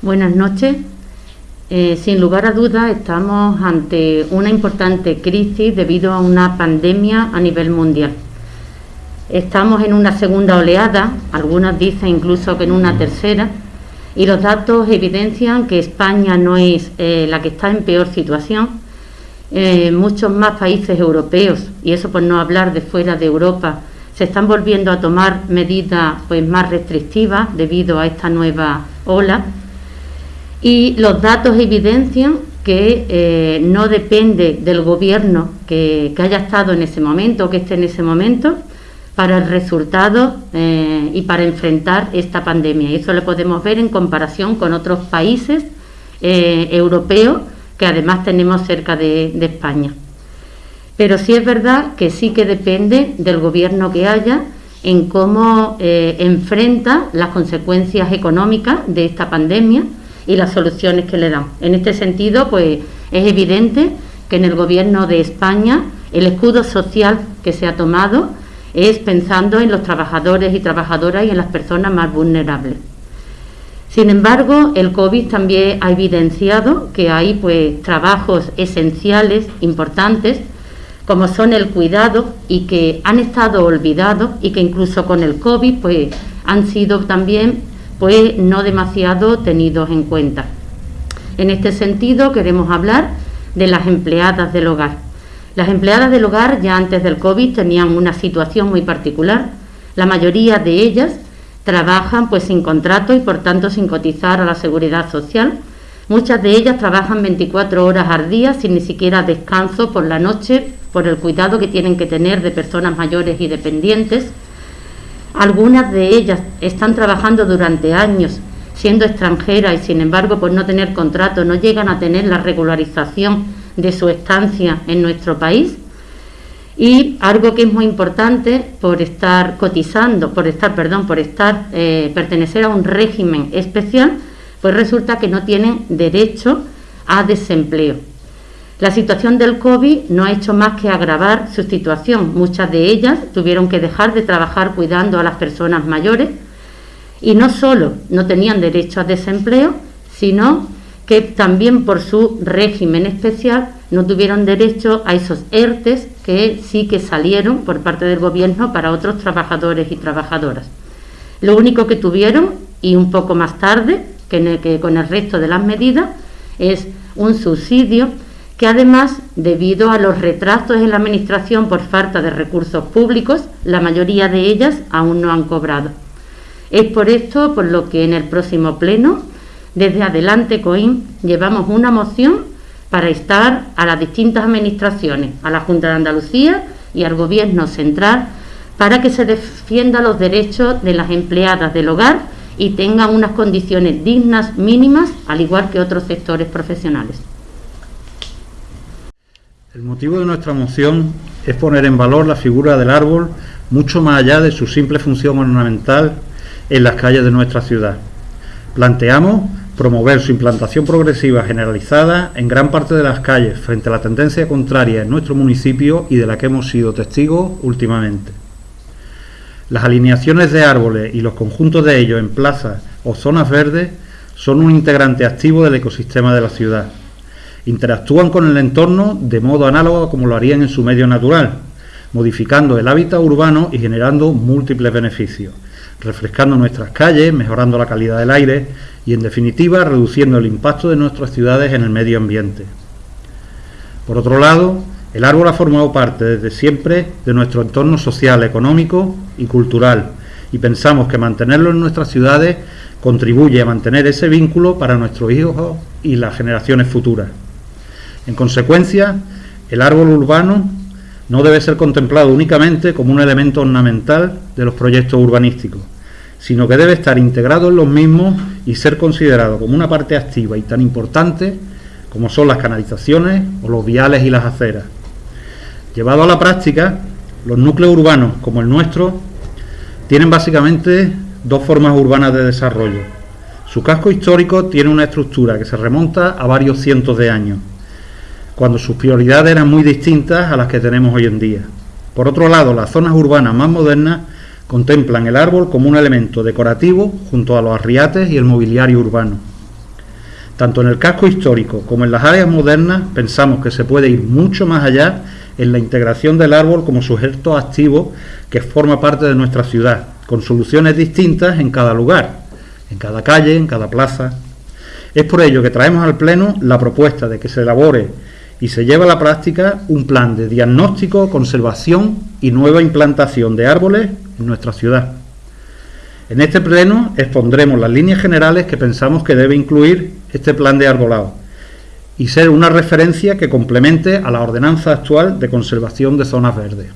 Buenas noches. Eh, sin lugar a dudas estamos ante una importante crisis debido a una pandemia a nivel mundial. Estamos en una segunda oleada, algunos dicen incluso que en una tercera, y los datos evidencian que España no es eh, la que está en peor situación. Eh, muchos más países europeos, y eso por no hablar de fuera de Europa, se están volviendo a tomar medidas pues, más restrictivas debido a esta nueva ola y los datos evidencian que eh, no depende del gobierno que, haya estado en ese momento o que esté en ese momento para el resultado eh, y para enfrentar esta pandemia. Y eso lo podemos ver en comparación con otros países eh, europeos que además tenemos cerca de España. Pero sí es verdad que sí que depende del gobierno que haya en cómo enfrenta las consecuencias económicas de esta pandemia y las soluciones que le dan. En este sentido, pues es evidente que en el gobierno de España el escudo social que se ha tomado es pensando en los trabajadores y trabajadoras y en las personas más vulnerables. Sin embargo, el COVID también ha evidenciado que hay pues trabajos esenciales, importantes, como son el cuidado y que han estado olvidados y que incluso con el COVID pues han sido también pues no demasiado tenidos en cuenta. En este sentido queremos hablar de las empleadas del hogar. Las empleadas del hogar ya antes del COVID tenían una situación muy particular. La mayoría de ellas trabajan pues sin contrato y por tanto sin cotizar a la seguridad social. Muchas de ellas trabajan 24 horas al día sin ni siquiera descanso por la noche por el cuidado que tienen que tener de personas mayores y dependientes. Algunas de ellas están trabajando durante años siendo extranjeras y sin embargo por no tener contrato no llegan a tener la regularización de su estancia en nuestro país. Y algo que es muy importante por estar cotizando, por estar, perdón, por estar, eh, pertenecer a un régimen especial, pues resulta que no tienen derecho a desempleo. La situación del COVID no ha hecho más que agravar su situación. Muchas de ellas tuvieron que dejar de trabajar cuidando a las personas mayores y no solo no tenían derecho a desempleo, sino que también por su régimen especial no tuvieron derecho a esos ERTES que sí que salieron por parte del gobierno para otros trabajadores y trabajadoras. Lo único que tuvieron, y un poco más tarde que, con el resto de las medidas, es un subsidio que además, debido a los retrasos en la Administración por falta de recursos públicos, la mayoría de ellas aún no han cobrado. Es por esto por lo que en el próximo pleno, desde Adelante COIN, llevamos una moción para estar a las distintas administraciones, a la Junta de Andalucía y al Gobierno central, para que se defiendan los derechos de las empleadas del hogar y tengan unas condiciones dignas mínimas, al igual que otros sectores profesionales. El motivo de nuestra moción es poner en valor la figura del árbol mucho más allá de su simple función ornamental en las calles de nuestra ciudad. Planteamos promover su implantación progresiva generalizada en gran parte de las calles frente a la tendencia contraria en nuestro municipio y de la que hemos sido testigos últimamente. Las alineaciones de árboles y los conjuntos de ellos en plazas o zonas verdes son un integrante activo del ecosistema de la ciudad interactúan con el entorno de modo análogo como lo harían en su medio natural, modificando el hábitat urbano y generando múltiples beneficios, refrescando nuestras calles, mejorando la calidad del aire y, en definitiva, reduciendo el impacto de nuestras ciudades en el medio ambiente. Por otro lado, el árbol ha formado parte desde siempre de nuestro entorno social, económico y cultural, y pensamos que mantenerlo en nuestras ciudades contribuye a mantener ese vínculo para nuestros hijos y las generaciones futuras. En consecuencia, el árbol urbano no debe ser contemplado únicamente como un elemento ornamental de los proyectos urbanísticos, sino que debe estar integrado en los mismos y ser considerado como una parte activa y tan importante como son las canalizaciones o los viales y las aceras. Llevado a la práctica, los núcleos urbanos como el nuestro tienen básicamente dos formas urbanas de desarrollo. Su casco histórico tiene una estructura que se remonta a varios cientos de años cuando sus prioridades eran muy distintas a las que tenemos hoy en día. Por otro lado, las zonas urbanas más modernas contemplan el árbol como un elemento decorativo junto a los arriates y el mobiliario urbano. Tanto en el casco histórico como en las áreas modernas pensamos que se puede ir mucho más allá en la integración del árbol como sujeto activo que forma parte de nuestra ciudad, con soluciones distintas en cada lugar, en cada calle, en cada plaza. Es por ello que traemos al Pleno la propuesta de que se elabore y se lleve a la práctica un plan de diagnóstico, conservación y nueva implantación de árboles en nuestra ciudad. En este pleno expondremos las líneas generales que pensamos que debe incluir este plan de arbolado y ser una referencia que complemente a la ordenanza actual de conservación de zonas verdes.